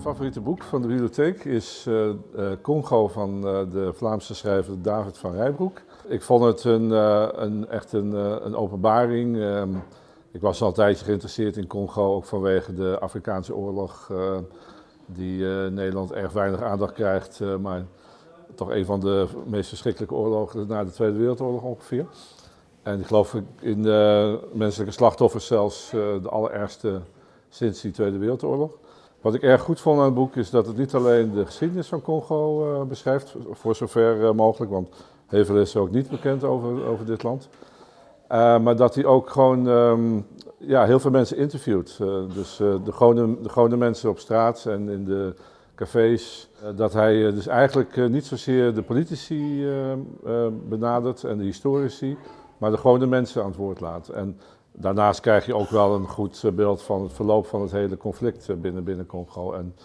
favoriete boek van de bibliotheek is uh, uh, Congo van uh, de Vlaamse schrijver David van Rijbroek. Ik vond het een, een echt een, een openbaring. Um, ik was al een tijdje geïnteresseerd in Congo, ook vanwege de Afrikaanse oorlog, die Nederland erg weinig aandacht krijgt, maar toch een van de meest verschrikkelijke oorlogen na de Tweede Wereldoorlog ongeveer. En ik geloof in de menselijke slachtoffers zelfs de allerergste sinds die Tweede Wereldoorlog. Wat ik erg goed vond aan het boek is dat het niet alleen de geschiedenis van Congo uh, beschrijft, voor zover uh, mogelijk, want heel veel is ook niet bekend over, over dit land. Uh, maar dat hij ook gewoon um, ja, heel veel mensen interviewt. dus de, gewone, de gewone mensen op straat en in de cafés. dat hij dus eigenlijk niet zozeer de politici benadert en de historici, maar de gewone mensen aan het woord laat. En Daarnaast krijg je ook wel een goed eh, beeld van het verloop van het hele conflict eh, binnen, Congo. En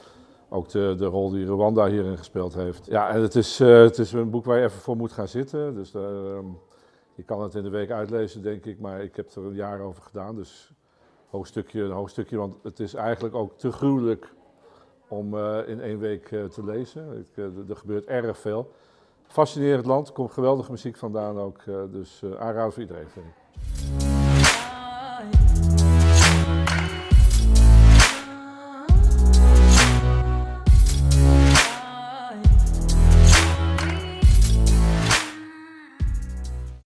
ook de, de rol die Rwanda hierin gespeeld heeft. Ja, en het is, uh, het is een boek waar je even voor moet gaan zitten. Dus uh, je kan het in de week uitlezen, denk ik. Maar ik heb er een jaar over gedaan. Dus hoofdstukje, een hoofdstukje. Want het is eigenlijk ook te gruwelijk om in één week te lezen. Ik, er gebeurt erg veel. Fascinerend land, komt geweldige muziek vandaan ook. dus aanraden voor iedereen.